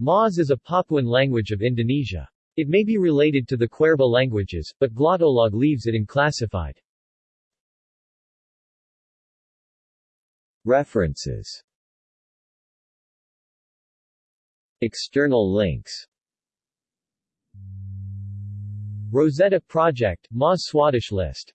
Mas is a Papuan language of Indonesia. It may be related to the Kwerba languages, but Glottolog leaves it unclassified. References External links Rosetta Project, Mas Swadesh List